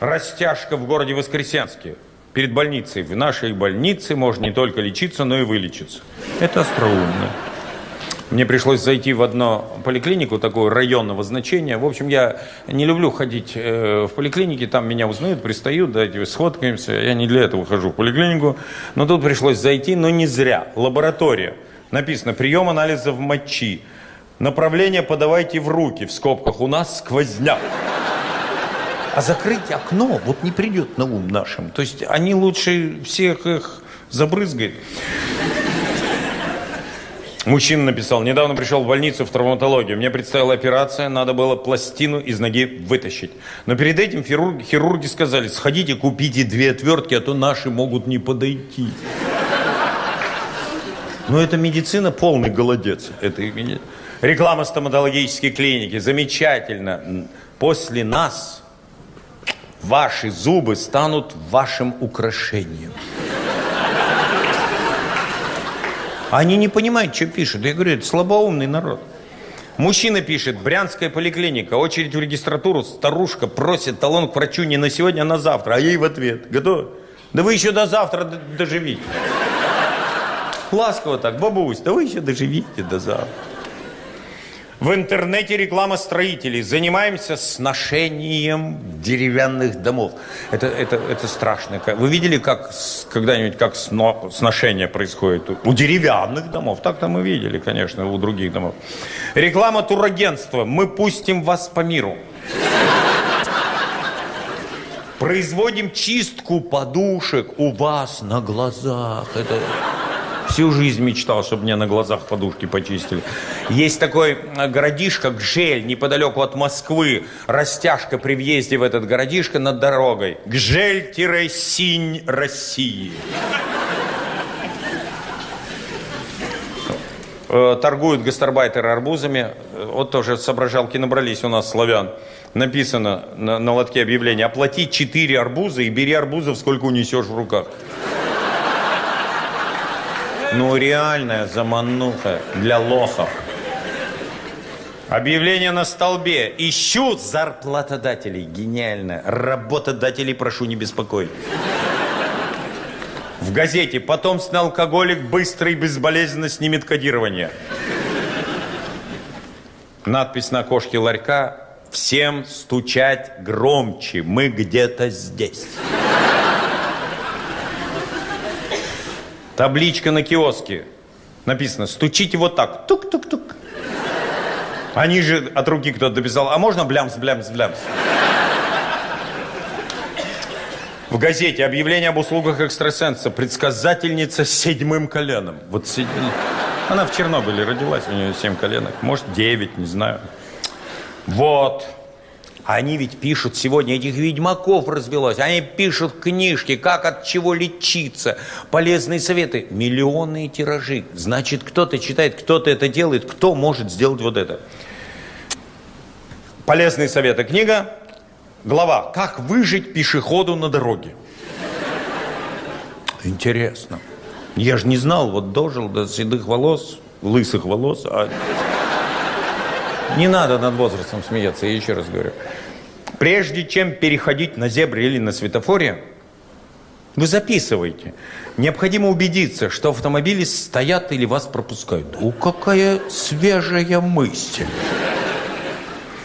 Растяжка в городе Воскресенске. Перед больницей. В нашей больнице можно не только лечиться, но и вылечиться. Это остроумно. Мне пришлось зайти в одну поликлинику, такую районного значения. В общем, я не люблю ходить э, в поликлинике, там меня узнают, пристают, давайте сфоткаемся. Я не для этого хожу в поликлинику. Но тут пришлось зайти, но не зря. Лаборатория. Написано, прием анализов мочи. Направление подавайте в руки, в скобках. У нас сквозняк. А закрыть окно вот не придет на ум нашим. То есть они лучше всех их забрызгают. Мужчина написал, недавно пришел в больницу в травматологию. Мне предстояла операция, надо было пластину из ноги вытащить. Но перед этим хирурги, хирурги сказали, сходите, купите две отвертки, а то наши могут не подойти. Но это медицина полный голодец. Это реклама стоматологической клиники. Замечательно. После нас ваши зубы станут вашим украшением. Они не понимают, что пишут. Я говорю, это слабоумный народ. Мужчина пишет, Брянская поликлиника, очередь в регистратуру, старушка просит талон к врачу не на сегодня, а на завтра. А ей в ответ, готов? Да вы еще до завтра доживите. Ласково так, бабусь, да вы еще доживите до завтра. В интернете реклама строителей. Занимаемся сношением деревянных домов. Это, это, это страшно. Вы видели как когда-нибудь как сно, сношение происходит у деревянных домов? Так-то мы видели, конечно, у других домов. Реклама турагентства. Мы пустим вас по миру. Производим чистку подушек у вас на глазах. Это... Всю жизнь мечтал, чтобы мне на глазах подушки почистили. Есть такой э, городишко, Гжель, неподалеку от Москвы. Растяжка при въезде в этот городишко над дорогой. Гжель-Синь России. Э, торгуют гастарбайтеры арбузами. Вот тоже соображалки набрались у нас, славян. Написано на, на лотке объявления. Оплати 4 арбуза и бери арбузов, сколько унесешь в руках. Ну, реальная замануха для лохов. Объявление на столбе. Ищу зарплатодателей. Гениально. Работодателей прошу не беспокоить. В газете «Потомственный алкоголик быстро и безболезненно снимет кодирование». Надпись на окошке ларька «Всем стучать громче, мы где-то здесь». Табличка на киоске. Написано, стучите вот так. Тук-тук-тук. Они же от руки кто-то дописал, а можно блямс, блямс, блямс? В газете объявление об услугах экстрасенса. Предсказательница с седьмым коленом. Вот седьмым. Она в Чернобыле родилась, у нее семь коленок. Может, девять, не знаю. Вот. Они ведь пишут сегодня, этих ведьмаков развелось. Они пишут книжки, как от чего лечиться, полезные советы. Миллионные тиражи. Значит, кто-то читает, кто-то это делает. Кто может сделать вот это? Полезные советы. Книга, глава «Как выжить пешеходу на дороге». Интересно. Я же не знал, вот дожил до седых волос, лысых волос, а... Не надо над возрастом смеяться, я еще раз говорю. Прежде чем переходить на зебре или на светофоре, вы записываете. Необходимо убедиться, что автомобили стоят или вас пропускают. О, какая свежая мысль.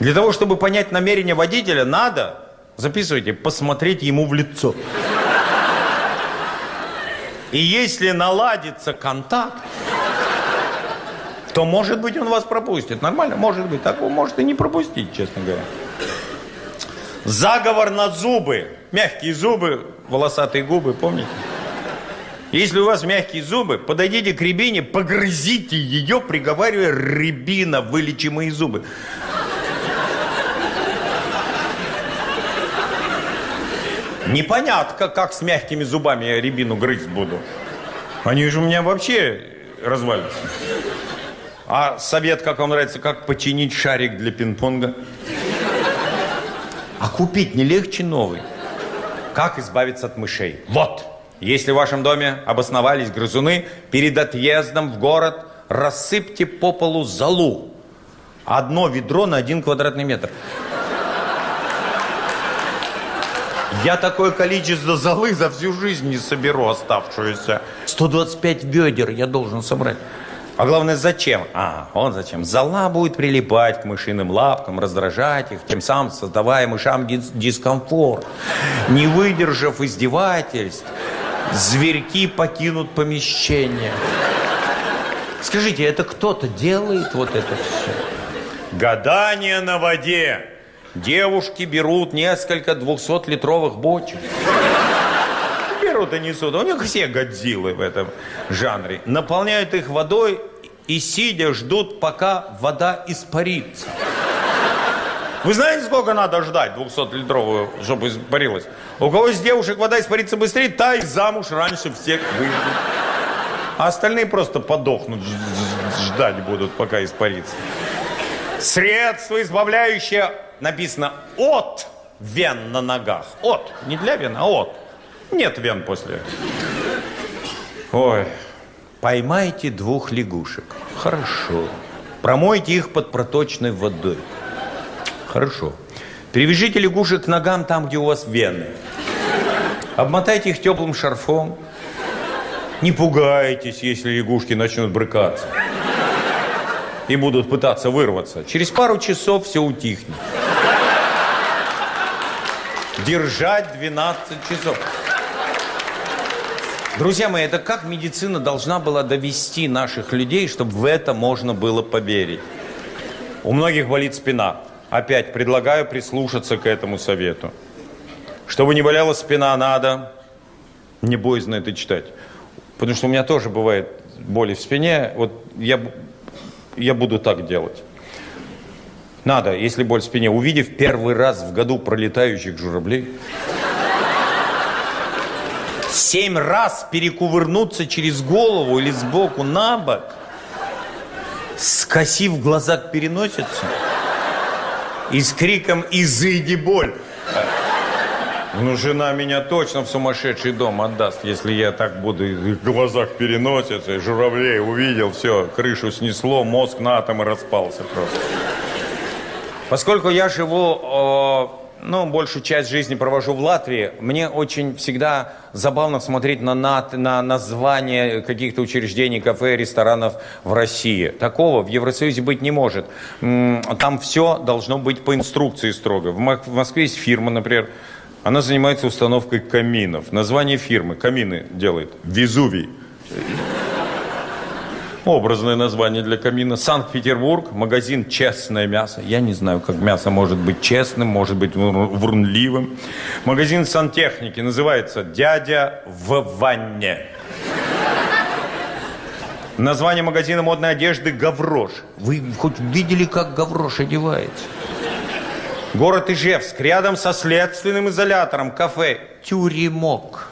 Для того, чтобы понять намерение водителя, надо, записывайте, посмотреть ему в лицо. И если наладится контакт, то, может быть, он вас пропустит. Нормально? Может быть. Так он может и не пропустить, честно говоря. Заговор на зубы. Мягкие зубы, волосатые губы, помните? Если у вас мягкие зубы, подойдите к рябине, погрызите ее, приговаривая «Рябина, вылечи мои зубы». Непонятно, как с мягкими зубами я рябину грызть буду. Они же у меня вообще развалятся. А совет, как вам нравится, как починить шарик для пинг-понга? А купить не легче новый. Как избавиться от мышей? Вот. Если в вашем доме обосновались грызуны, перед отъездом в город рассыпьте по полу залу. Одно ведро на один квадратный метр. Я такое количество золы за всю жизнь не соберу оставшуюся. 125 ведер я должен собрать. А главное, зачем? А, он зачем? Зола будет прилипать к мышиным лапкам, раздражать их, тем самым создавая мышам дис дискомфорт. Не выдержав издевательств, зверьки покинут помещение. Скажите, это кто-то делает вот это все? Гадание на воде. Девушки берут несколько 200-литровых бочек. Берут и несут. У них все годзиллы в этом жанре. Наполняют их водой и сидя ждут, пока вода испарится. Вы знаете, сколько надо ждать 200-литровую, чтобы испарилась? У кого из девушек вода испарится быстрее, та и замуж раньше всех выйдет. А остальные просто подохнут, ждать будут, пока испарится. Средство, избавляющее, написано, от вен на ногах. От, не для вен, а от. Нет вен после. Ой, поймайте двух лягушек. Хорошо. Промойте их под проточной водой. Хорошо. Перевяжите лягушек к ногам там, где у вас вены. Обмотайте их теплым шарфом. Не пугайтесь, если лягушки начнут брыкаться. И будут пытаться вырваться. Через пару часов все утихнет. Держать 12 часов. Друзья мои, это как медицина должна была довести наших людей, чтобы в это можно было поверить. У многих болит спина. Опять предлагаю прислушаться к этому совету. Чтобы не болела спина, надо не боязно это читать. Потому что у меня тоже бывает боли в спине. Вот я, я буду так делать. Надо, если боль в спине, увидев первый раз в году пролетающих журавлей, семь раз перекувырнуться через голову или сбоку на бок, скосив глаза к переносице и с криком «Изыди боль!» Ну, жена меня точно в сумасшедший дом отдаст, если я так буду в глазах переноситься, журавлей увидел, все, крышу снесло, мозг на атомы распался просто. Поскольку я живу, ну, большую часть жизни провожу в Латвии, мне очень всегда забавно смотреть на, на, на названия каких-то учреждений, кафе, ресторанов в России. Такого в Евросоюзе быть не может. Там все должно быть по инструкции строго. В Москве есть фирма, например, она занимается установкой каминов. Название фирмы. Камины делает. Везувий. Образное название для камина. Санкт-Петербург. Магазин «Честное мясо». Я не знаю, как мясо может быть честным, может быть врунливым. Магазин сантехники. Называется «Дядя в ванне». Название магазина модной одежды «Гаврош». Вы хоть видели, как Гаврош одевается? Город Ижевск, рядом со следственным изолятором, кафе «Тюремок».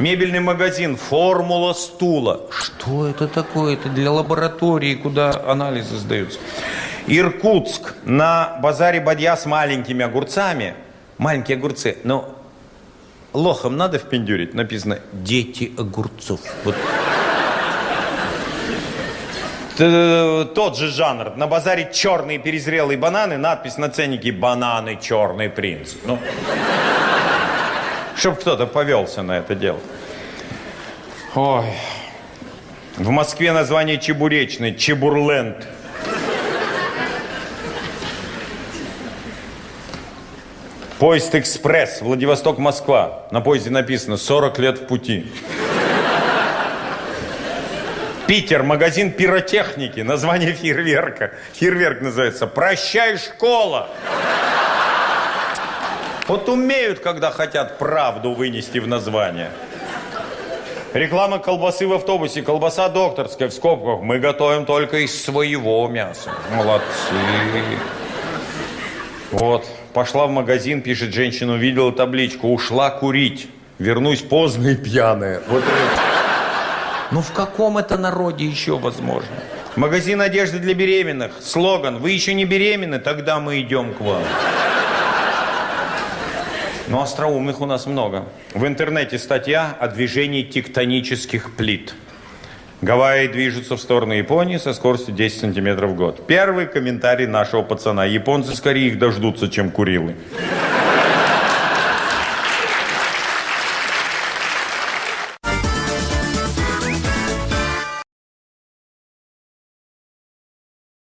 Мебельный магазин «Формула стула». Что это такое? Это для лаборатории, куда анализы сдаются. Иркутск. На базаре Бадья с маленькими огурцами. Маленькие огурцы. Но лохом надо впендюрить. Написано «Дети огурцов». Вот тот же жанр. На базаре черные перезрелые бананы, надпись на ценнике «Бананы, черный принц». Ну, чтобы кто-то повелся на это дело. Ой. В Москве название чебуречный, Чебурленд. Поезд «Экспресс», Владивосток-Москва. На поезде написано «40 лет в пути». Питер, магазин пиротехники, название фейерверка. Фейерверк называется «Прощай, школа». Вот умеют, когда хотят правду вынести в название. Реклама колбасы в автобусе. Колбаса докторская в скобках. Мы готовим только из своего мяса. Молодцы. Вот. Пошла в магазин, пишет женщина, увидела табличку. Ушла курить. Вернусь поздно и пьяная. Вот это. Ну в каком это народе еще возможно? Магазин одежды для беременных. Слоган «Вы еще не беременны? Тогда мы идем к вам». Но остроумных у нас много. В интернете статья о движении тектонических плит. Гавайи движутся в сторону Японии со скоростью 10 сантиметров в год. Первый комментарий нашего пацана. Японцы скорее их дождутся, чем Курилы.